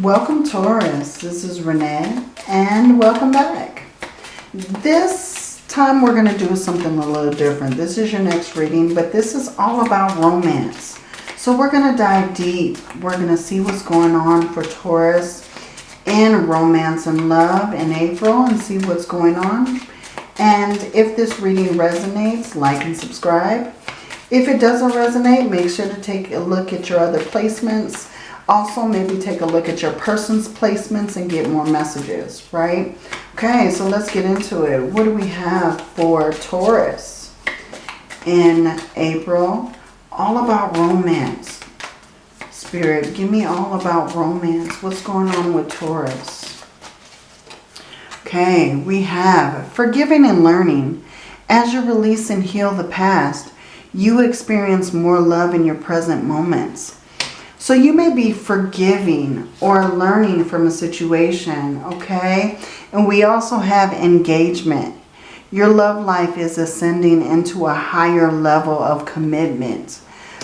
Welcome Taurus, this is Renee and welcome back. This time we're going to do something a little different. This is your next reading, but this is all about romance. So we're going to dive deep. We're going to see what's going on for Taurus in romance and love in April and see what's going on. And if this reading resonates, like and subscribe. If it doesn't resonate, make sure to take a look at your other placements also, maybe take a look at your person's placements and get more messages, right? Okay, so let's get into it. What do we have for Taurus in April? All about romance. Spirit, give me all about romance. What's going on with Taurus? Okay, we have forgiving and learning. As you release and heal the past, you experience more love in your present moments. So you may be forgiving or learning from a situation, okay? And we also have engagement. Your love life is ascending into a higher level of commitment.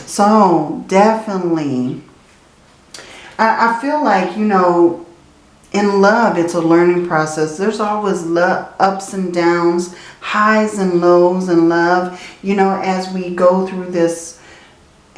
So definitely, I, I feel like, you know, in love, it's a learning process. There's always ups and downs, highs and lows in love. You know, as we go through this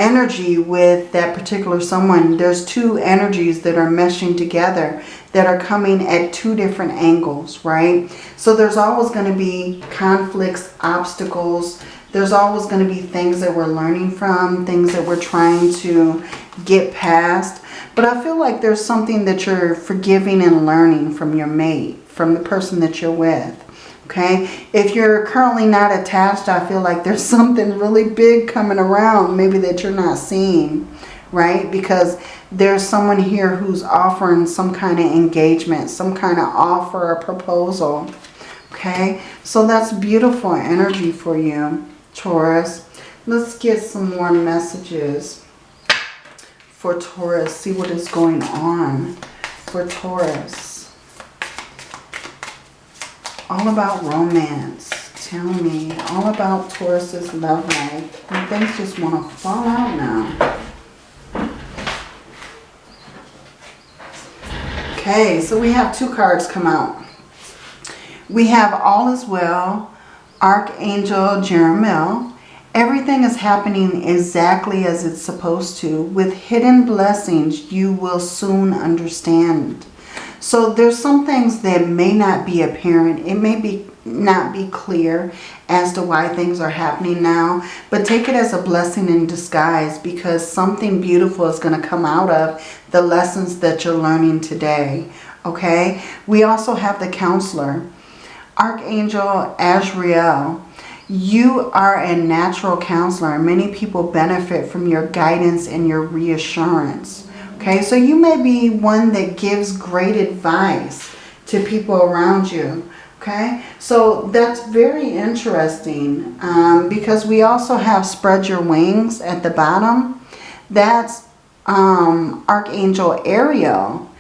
energy with that particular someone. There's two energies that are meshing together that are coming at two different angles, right? So there's always going to be conflicts, obstacles. There's always going to be things that we're learning from, things that we're trying to get past. But I feel like there's something that you're forgiving and learning from your mate, from the person that you're with okay? If you're currently not attached, I feel like there's something really big coming around, maybe that you're not seeing, right? Because there's someone here who's offering some kind of engagement, some kind of offer or proposal, okay? So that's beautiful energy for you, Taurus. Let's get some more messages for Taurus. See what is going on for Taurus. All about romance. Tell me. All about Taurus's love life. And things just want to fall out now. Okay, so we have two cards come out. We have All is Well, Archangel Jeremiel. Everything is happening exactly as it's supposed to. With hidden blessings, you will soon understand. So there's some things that may not be apparent. It may be not be clear as to why things are happening now. But take it as a blessing in disguise because something beautiful is going to come out of the lessons that you're learning today. Okay? We also have the counselor. Archangel Azrael. You are a natural counselor. and Many people benefit from your guidance and your reassurance. Okay, so you may be one that gives great advice to people around you. Okay, so that's very interesting um, because we also have spread your wings at the bottom. That's um, Archangel Ariel.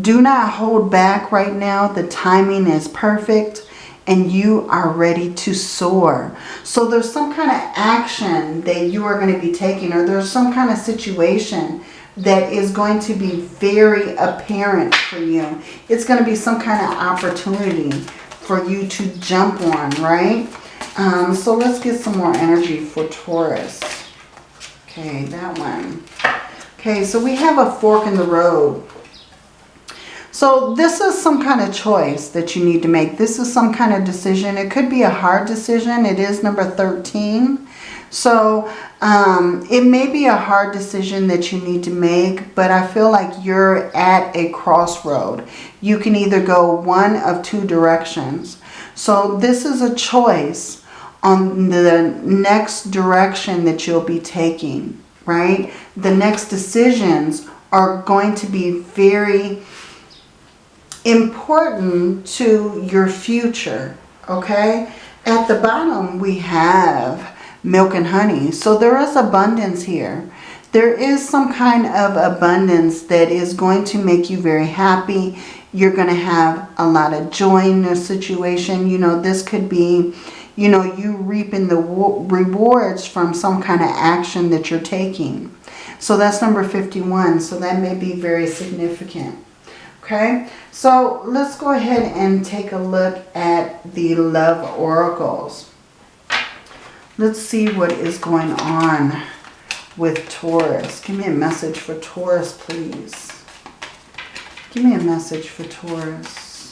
Do not hold back right now. The timing is perfect and you are ready to soar. So there's some kind of action that you are going to be taking or there's some kind of situation that is going to be very apparent for you. It's going to be some kind of opportunity for you to jump on, right? Um, so let's get some more energy for Taurus. Okay, that one. Okay, so we have a fork in the road. So this is some kind of choice that you need to make. This is some kind of decision. It could be a hard decision. It is number 13. So um, it may be a hard decision that you need to make, but I feel like you're at a crossroad. You can either go one of two directions. So this is a choice on the next direction that you'll be taking, right? The next decisions are going to be very important to your future, okay? At the bottom, we have milk and honey. So there is abundance here. There is some kind of abundance that is going to make you very happy. You're going to have a lot of joy in this situation. You know, this could be, you know, you reaping the rewards from some kind of action that you're taking. So that's number 51. So that may be very significant. Okay, so let's go ahead and take a look at the love oracles. Let's see what is going on with Taurus. Give me a message for Taurus, please. Give me a message for Taurus.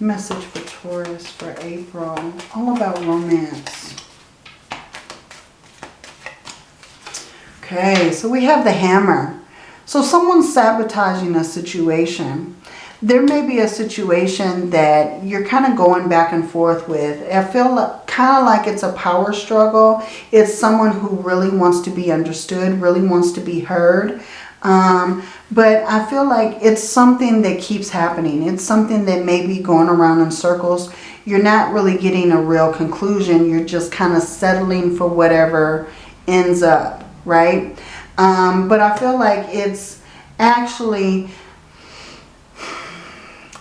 Message for Taurus for April. All about romance. Okay, so we have the hammer. So someone's sabotaging a situation. There may be a situation that you're kind of going back and forth with. I feel kind of like it's a power struggle. It's someone who really wants to be understood, really wants to be heard. Um, but I feel like it's something that keeps happening. It's something that may be going around in circles. You're not really getting a real conclusion. You're just kind of settling for whatever ends up, right? Um, but I feel like it's actually...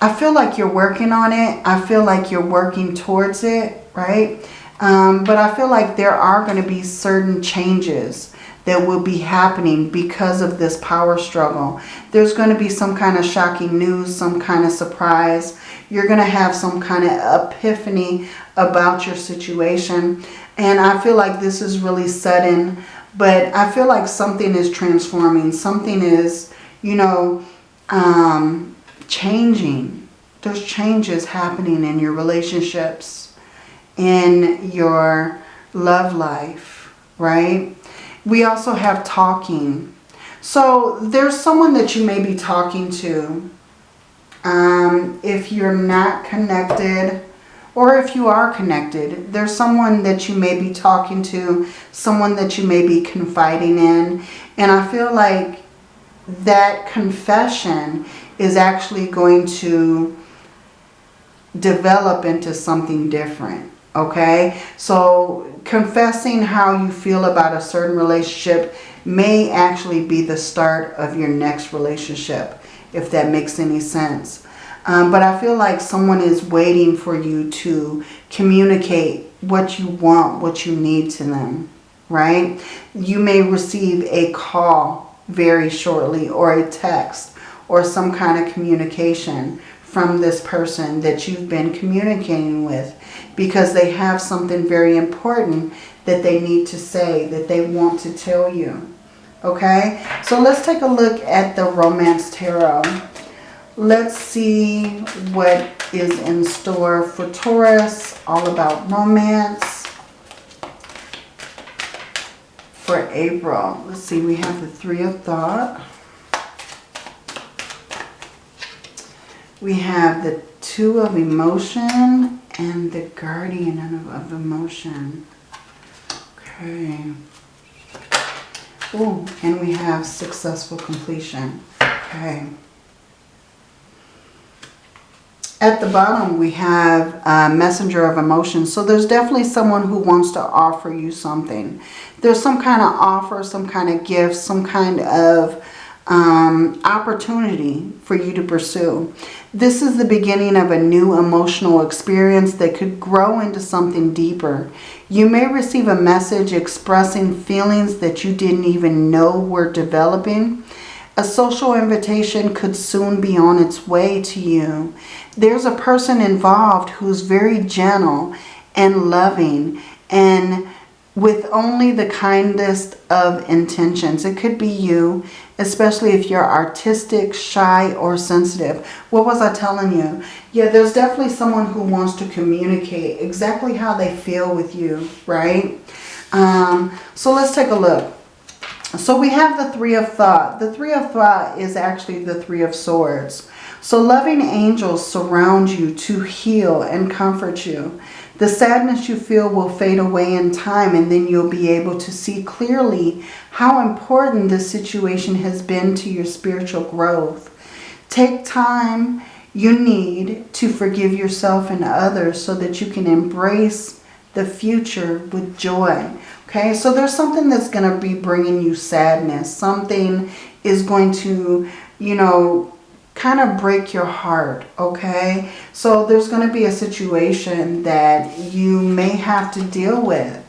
I feel like you're working on it. I feel like you're working towards it, right? Um, but I feel like there are going to be certain changes that will be happening because of this power struggle. There's going to be some kind of shocking news, some kind of surprise. You're going to have some kind of epiphany about your situation. And I feel like this is really sudden, but I feel like something is transforming. Something is, you know, um, changing. There's changes happening in your relationships, in your love life, right? We also have talking. So there's someone that you may be talking to. Um, if you're not connected or if you are connected, there's someone that you may be talking to, someone that you may be confiding in. And I feel like that confession is actually going to develop into something different. Okay, so confessing how you feel about a certain relationship may actually be the start of your next relationship, if that makes any sense. Um, but I feel like someone is waiting for you to communicate what you want, what you need to them, right? You may receive a call very shortly or a text or some kind of communication from this person that you've been communicating with because they have something very important that they need to say, that they want to tell you. Okay, so let's take a look at the Romance Tarot. Let's see what is in store for Taurus, all about romance for April. Let's see, we have the Three of Thought. We have the Two of Emotion and the Guardian of, of Emotion. Okay. Oh, and we have Successful Completion. Okay. At the bottom, we have a Messenger of Emotion. So there's definitely someone who wants to offer you something. There's some kind of offer, some kind of gift, some kind of um, opportunity for you to pursue. This is the beginning of a new emotional experience that could grow into something deeper. You may receive a message expressing feelings that you didn't even know were developing. A social invitation could soon be on its way to you. There's a person involved who's very gentle and loving and with only the kindest of intentions. It could be you especially if you're artistic, shy, or sensitive. What was I telling you? Yeah, there's definitely someone who wants to communicate exactly how they feel with you, right? Um, so let's take a look. So we have the Three of Thought. The Three of Thought is actually the Three of Swords. So loving angels surround you to heal and comfort you. The sadness you feel will fade away in time and then you'll be able to see clearly how important this situation has been to your spiritual growth. Take time you need to forgive yourself and others so that you can embrace the future with joy. Okay, so there's something that's going to be bringing you sadness. Something is going to, you know, kind of break your heart, okay? So there's going to be a situation that you may have to deal with.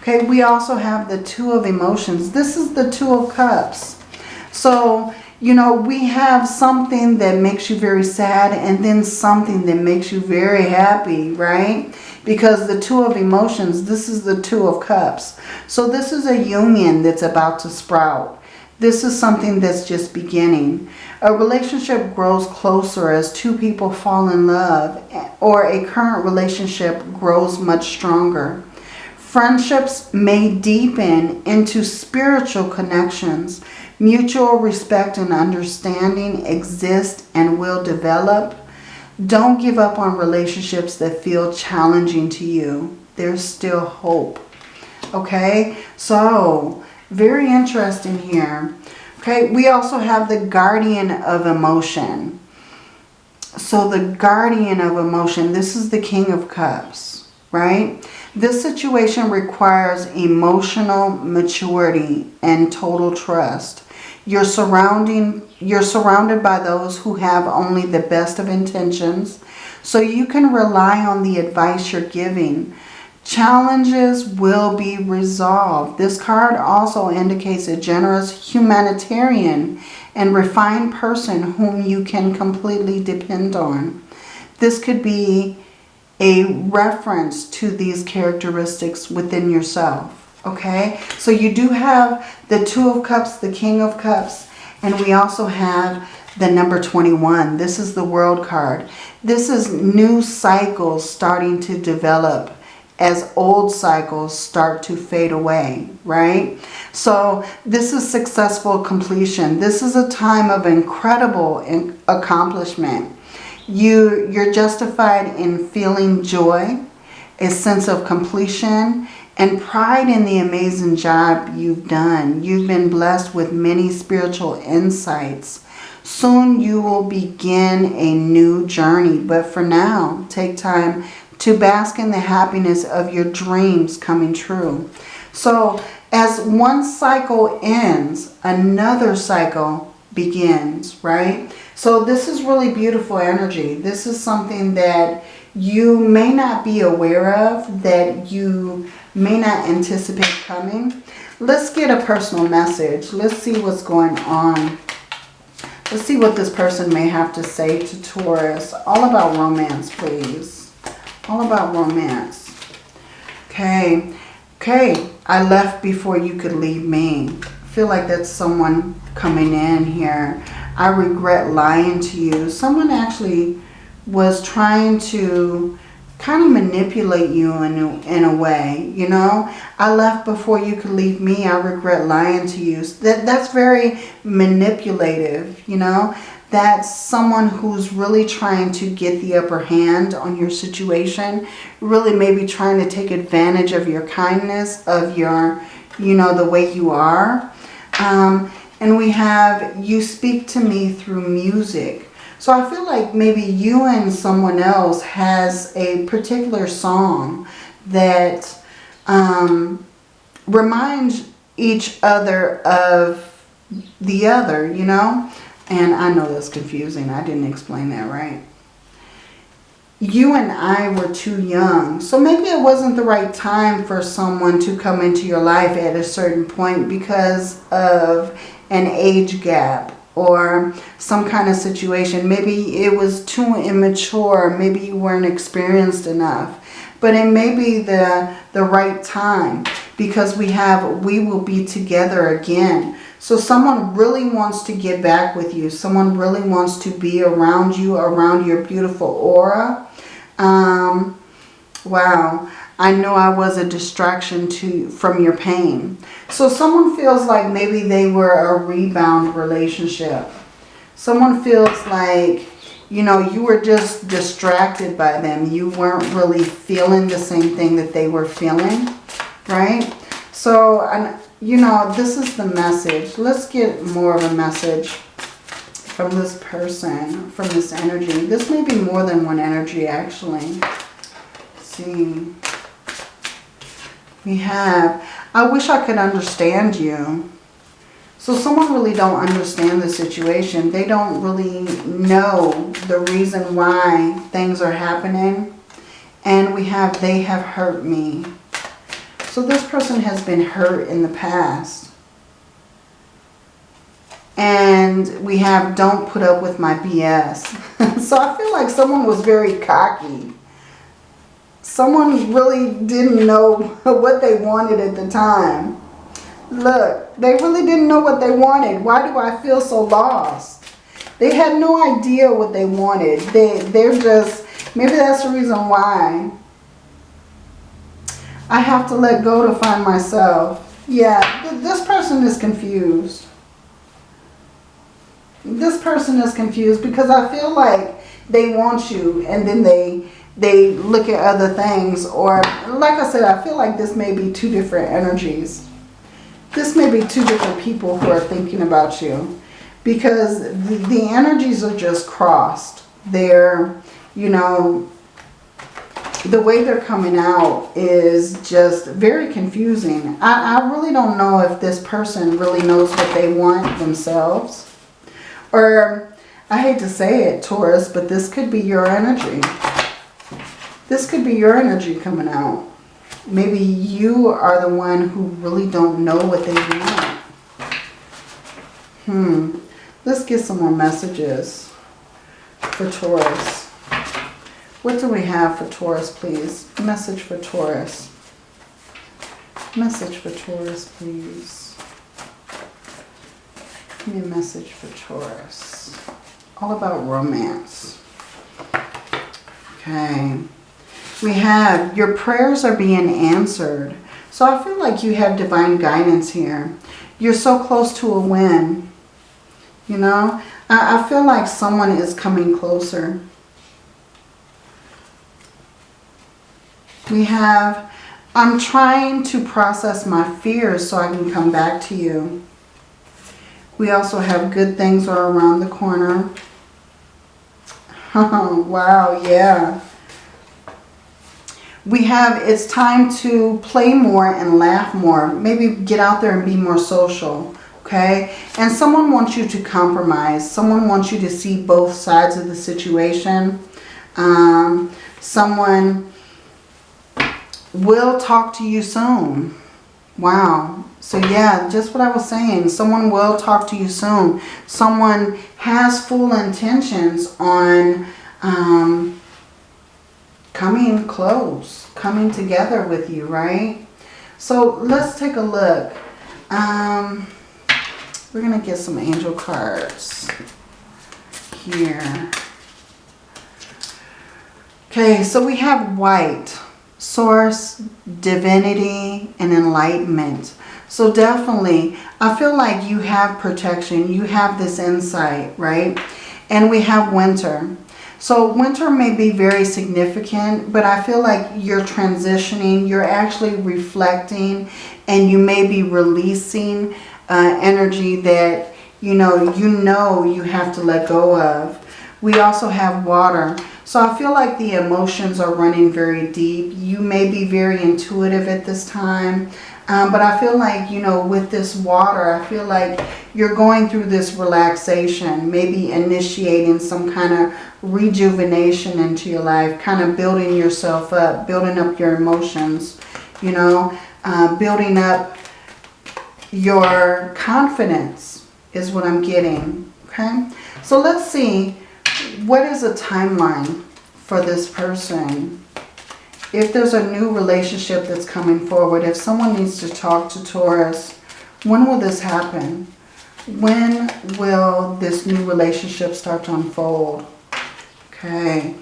Okay, we also have the Two of Emotions. This is the Two of Cups. So you know, we have something that makes you very sad and then something that makes you very happy, right? Because the two of emotions, this is the two of cups. So this is a union that's about to sprout. This is something that's just beginning. A relationship grows closer as two people fall in love or a current relationship grows much stronger. Friendships may deepen into spiritual connections. Mutual respect and understanding exist and will develop. Don't give up on relationships that feel challenging to you. There's still hope. Okay, so very interesting here. Okay, we also have the guardian of emotion. So the guardian of emotion, this is the king of cups, right? This situation requires emotional maturity and total trust. You're surrounding you're surrounded by those who have only the best of intentions. So you can rely on the advice you're giving. Challenges will be resolved. This card also indicates a generous humanitarian and refined person whom you can completely depend on. This could be a reference to these characteristics within yourself. Okay, so you do have the Two of Cups, the King of Cups, and we also have the number 21. This is the World card. This is new cycles starting to develop as old cycles start to fade away, right? So this is successful completion. This is a time of incredible accomplishment. You, you're justified in feeling joy, a sense of completion, and pride in the amazing job you've done. You've been blessed with many spiritual insights. Soon you will begin a new journey. But for now, take time to bask in the happiness of your dreams coming true. So as one cycle ends, another cycle begins, right? So this is really beautiful energy. This is something that you may not be aware of, that you may not anticipate coming. Let's get a personal message. Let's see what's going on. Let's see what this person may have to say to Taurus. All about romance, please all about romance. Okay. Okay. I left before you could leave me. I feel like that's someone coming in here. I regret lying to you. Someone actually was trying to kind of manipulate you in a, in a way, you know. I left before you could leave me. I regret lying to you. That, that's very manipulative, you know that's someone who's really trying to get the upper hand on your situation. Really maybe trying to take advantage of your kindness, of your, you know, the way you are. Um, and we have, you speak to me through music. So I feel like maybe you and someone else has a particular song that um, reminds each other of the other, you know. And I know that's confusing. I didn't explain that right. You and I were too young. So maybe it wasn't the right time for someone to come into your life at a certain point because of an age gap or some kind of situation. Maybe it was too immature. Maybe you weren't experienced enough. But it may be the, the right time because we have, we will be together again. So someone really wants to get back with you. Someone really wants to be around you, around your beautiful aura. Um, wow. I know I was a distraction to from your pain. So someone feels like maybe they were a rebound relationship. Someone feels like, you know, you were just distracted by them. You weren't really feeling the same thing that they were feeling, right? So, and you know, this is the message. Let's get more of a message from this person, from this energy. This may be more than one energy, actually. Let's see. We have, I wish I could understand you. So someone really don't understand the situation. They don't really know the reason why things are happening. And we have, they have hurt me. So this person has been hurt in the past. And we have don't put up with my BS. so I feel like someone was very cocky. Someone really didn't know what they wanted at the time. Look, they really didn't know what they wanted. Why do I feel so lost? They had no idea what they wanted. They, they're just, maybe that's the reason why. I have to let go to find myself. Yeah, this person is confused. This person is confused because I feel like they want you and then they they look at other things or like I said, I feel like this may be two different energies. This may be two different people who are thinking about you because the, the energies are just crossed. They're, you know, the way they're coming out is just very confusing. I, I really don't know if this person really knows what they want themselves. Or, I hate to say it, Taurus, but this could be your energy. This could be your energy coming out. Maybe you are the one who really don't know what they want. Hmm. Let's get some more messages for Taurus. What do we have for Taurus, please? Message for Taurus. Message for Taurus, please. Give me a message for Taurus. All about romance. Okay. We have your prayers are being answered. So I feel like you have divine guidance here. You're so close to a win. You know, I, I feel like someone is coming closer. We have, I'm trying to process my fears so I can come back to you. We also have good things are around the corner. Wow, yeah. We have, it's time to play more and laugh more. Maybe get out there and be more social, okay? And someone wants you to compromise. Someone wants you to see both sides of the situation. Um, someone will talk to you soon. Wow. So yeah, just what I was saying. Someone will talk to you soon. Someone has full intentions on um, coming close, coming together with you, right? So let's take a look. Um, we're going to get some angel cards here. Okay, so we have white source, divinity, and enlightenment. So definitely, I feel like you have protection. You have this insight, right? And we have winter. So winter may be very significant, but I feel like you're transitioning. You're actually reflecting and you may be releasing uh, energy that, you know, you know you have to let go of. We also have water. So I feel like the emotions are running very deep. You may be very intuitive at this time. Um, but I feel like, you know, with this water, I feel like you're going through this relaxation, maybe initiating some kind of rejuvenation into your life, kind of building yourself up, building up your emotions, you know, uh, building up your confidence is what I'm getting, okay? So let's see what is a timeline for this person? If there's a new relationship that's coming forward, if someone needs to talk to Taurus, when will this happen? When will this new relationship start to unfold? Okay.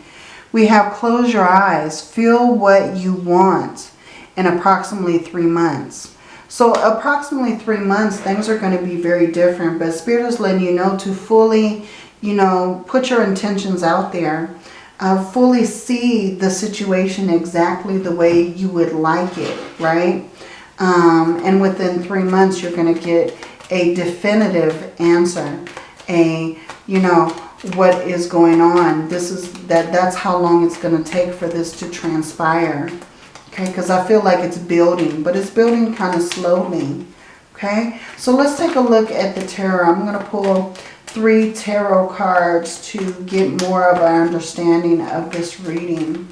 We have close your eyes. Feel what you want in approximately three months. So approximately three months, things are going to be very different. But Spirit is letting you know to fully you know, put your intentions out there. Uh, fully see the situation exactly the way you would like it, right? Um, and within three months, you're going to get a definitive answer. A, you know, what is going on. This is, that. that's how long it's going to take for this to transpire. Okay, because I feel like it's building, but it's building kind of slowly. Okay, so let's take a look at the tarot. I'm going to pull three tarot cards to get more of an understanding of this reading.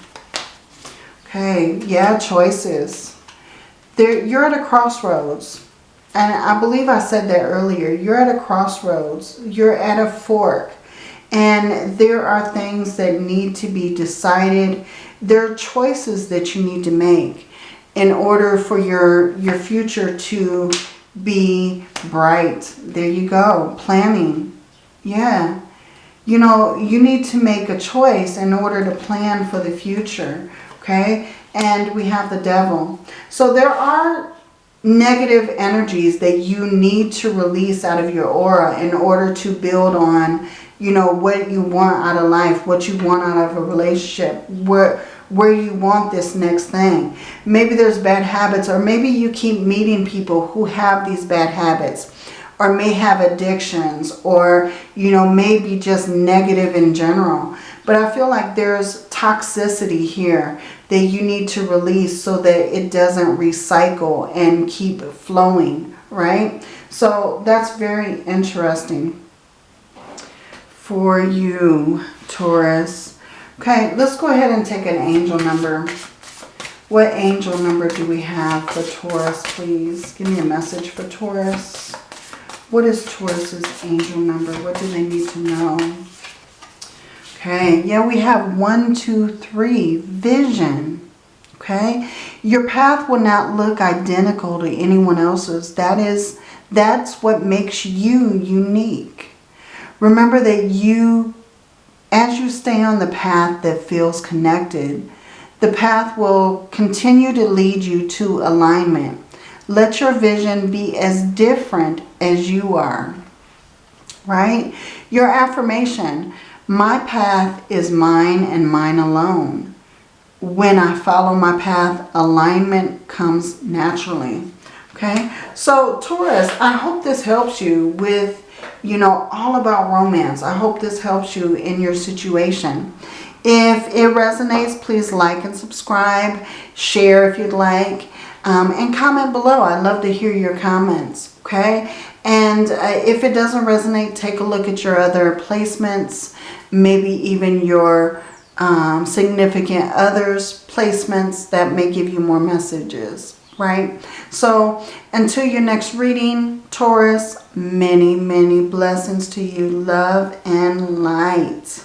Okay, yeah, choices. There, you're at a crossroads. And I believe I said that earlier. You're at a crossroads. You're at a fork. And there are things that need to be decided. There are choices that you need to make in order for your, your future to be bright. There you go. Planning. Yeah. You know, you need to make a choice in order to plan for the future. Okay. And we have the devil. So there are negative energies that you need to release out of your aura in order to build on, you know, what you want out of life, what you want out of a relationship, where, where you want this next thing. Maybe there's bad habits or maybe you keep meeting people who have these bad habits or may have addictions or, you know, maybe just negative in general. But I feel like there's toxicity here that you need to release so that it doesn't recycle and keep flowing, right? So that's very interesting for you, Taurus. Okay, let's go ahead and take an angel number. What angel number do we have for Taurus, please? Give me a message for Taurus. What is Taurus's angel number? What do they need to know? Okay, yeah, we have one, two, three, vision. Okay, your path will not look identical to anyone else's. That is, that's what makes you unique. Remember that you, as you stay on the path that feels connected, the path will continue to lead you to alignment. Let your vision be as different as you are. Right? Your affirmation. My path is mine and mine alone. When I follow my path, alignment comes naturally. Okay, so Taurus, I hope this helps you with, you know, all about romance. I hope this helps you in your situation. If it resonates, please like and subscribe. Share if you'd like. Um, and comment below. I'd love to hear your comments. Okay. And uh, if it doesn't resonate, take a look at your other placements maybe even your um, significant others placements that may give you more messages, right? So until your next reading, Taurus, many, many blessings to you, love and light.